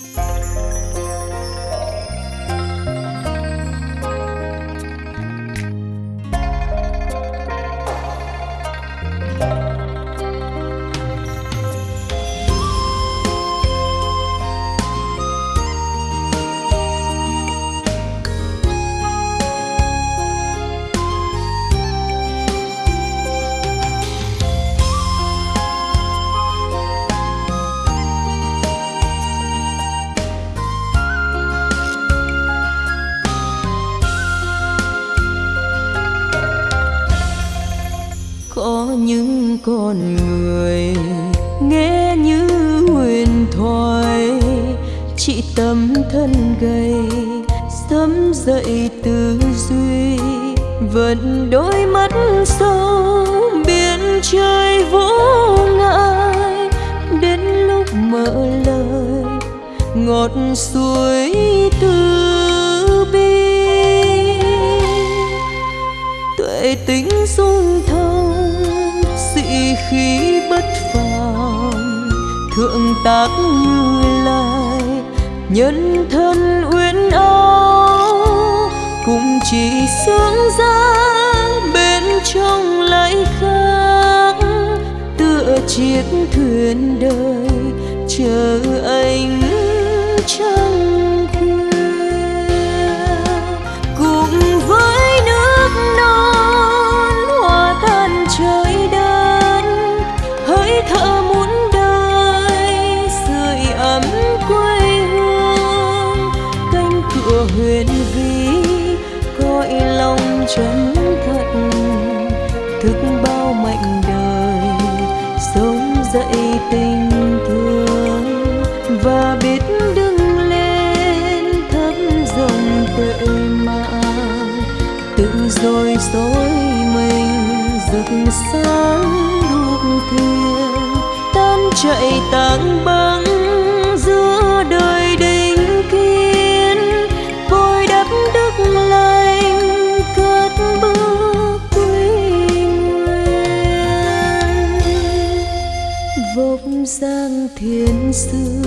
Música con người. Nghe như huyền thoại, chị tâm thân gầy, sớm dậy tư duy, vẫn đôi mắt sâu, biển trời vô ngại đến lúc mở lời, ngọt suối từ bi. Tuệ tính dung thông khí bất phàm, thượng tác như lai, nhân thân uyên áo, cũng chỉ sướng giá bên trong lại khác. Tựa chiếc thuyền đời, chờ anh trăng huyền vi cõi lòng chân thật, thức bao mệnh đời, sống dậy tình thương. Và biết đứng lên thấm dòng tuệ mạng tự rồi dối mình rực sáng đuốc thiên tan chạy tang bao xưa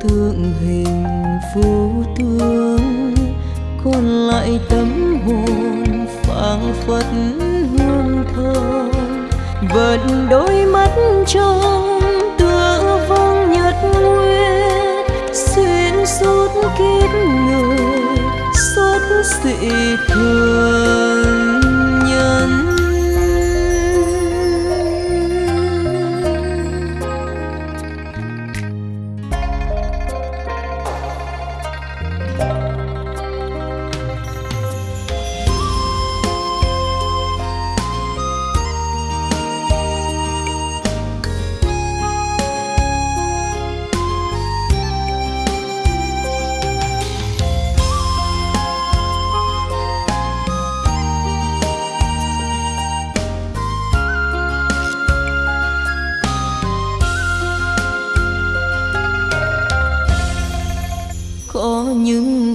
tượng hình vô tướng còn lại tấm hồn phảng phất hương thơm. Vẫn đôi mắt trong tựa vong nhật nguyệt, xuyên suốt kiếp người xuất dị thường.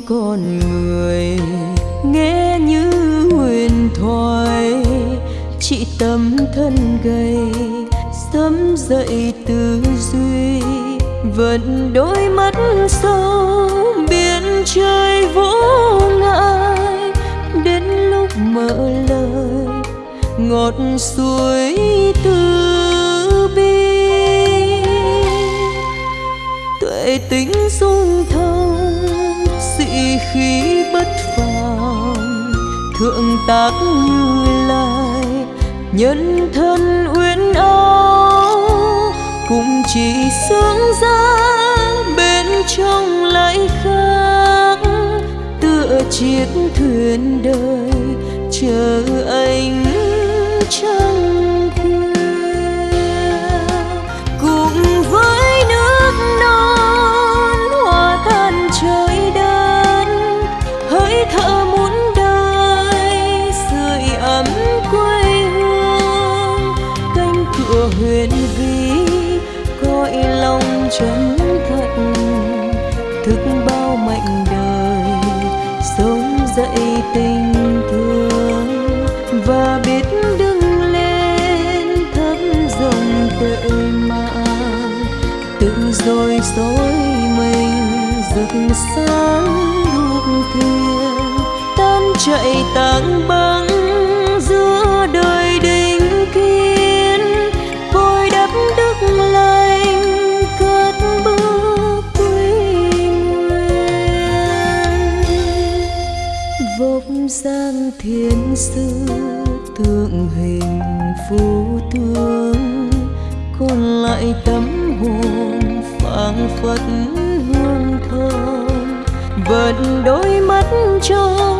Con người. Nghe như huyền thoại, chị tâm thân gầy, sớm dậy tư duy, vẫn đôi mắt sâu, biển trời vô ngại. Đến lúc mở lời, ngọt suối từ bi. Tuệ tính dung thơ khí bất phàm thượng tác như lai, nhân thân uyên áo, cũng chỉ sướng giá bên trong lại khác. Tựa chiếc thuyền đời, chờ anh chờ chân thật thức bao mạnh đời, sống dậy tình thương. Và biết đứng lên thấm dòng tuệ mạng tự rồi dối mình rực sáng đuốc thuyền. Tan chạy tàng băng Phật hương thơm vẫn đôi mắt trong